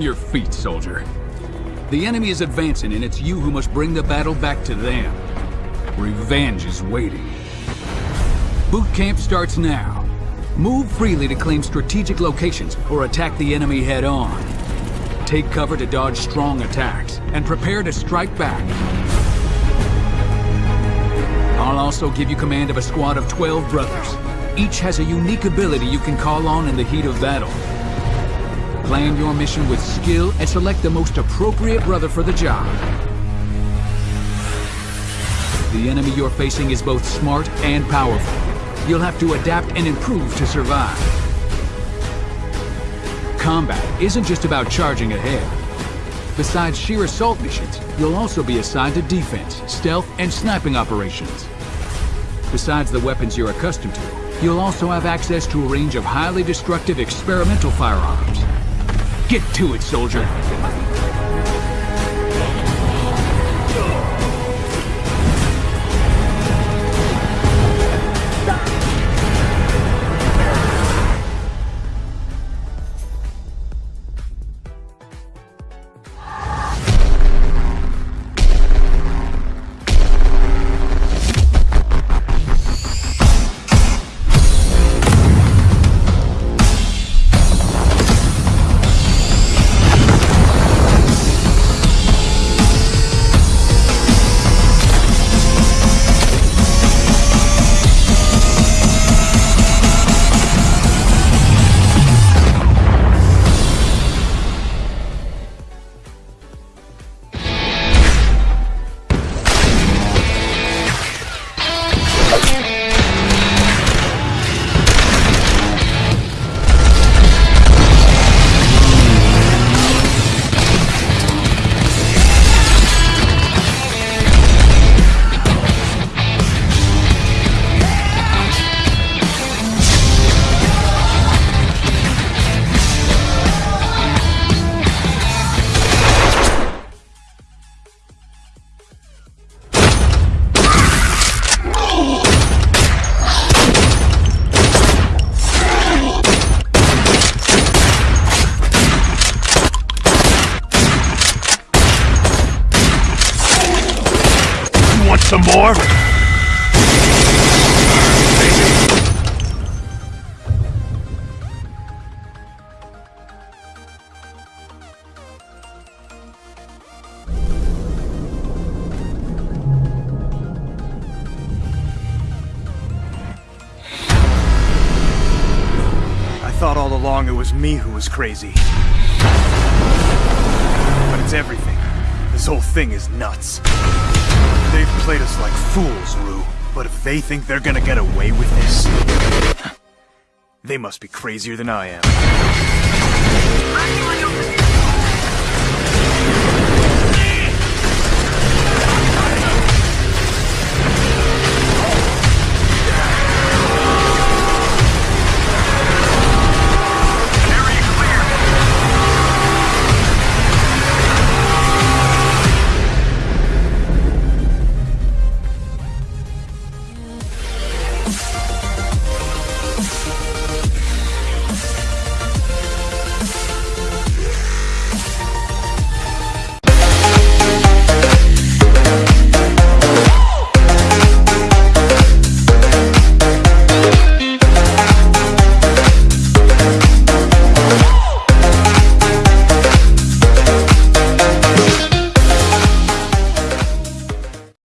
your feet, soldier. The enemy is advancing, and it's you who must bring the battle back to them. Revenge is waiting. Boot camp starts now. Move freely to claim strategic locations or attack the enemy head on. Take cover to dodge strong attacks, and prepare to strike back. I'll also give you command of a squad of 12 brothers. Each has a unique ability you can call on in the heat of battle. Plan your mission with skill and select the most appropriate brother for the job. The enemy you're facing is both smart and powerful. You'll have to adapt and improve to survive. Combat isn't just about charging ahead. Besides sheer assault missions, you'll also be assigned to defense, stealth, and sniping operations. Besides the weapons you're accustomed to, you'll also have access to a range of highly destructive experimental firearms. Get to it, soldier! Some more? I thought all along it was me who was crazy. But it's everything. This whole thing is nuts. They've played us like fools, Rue. But if they think they're gonna get away with this... They must be crazier than I am.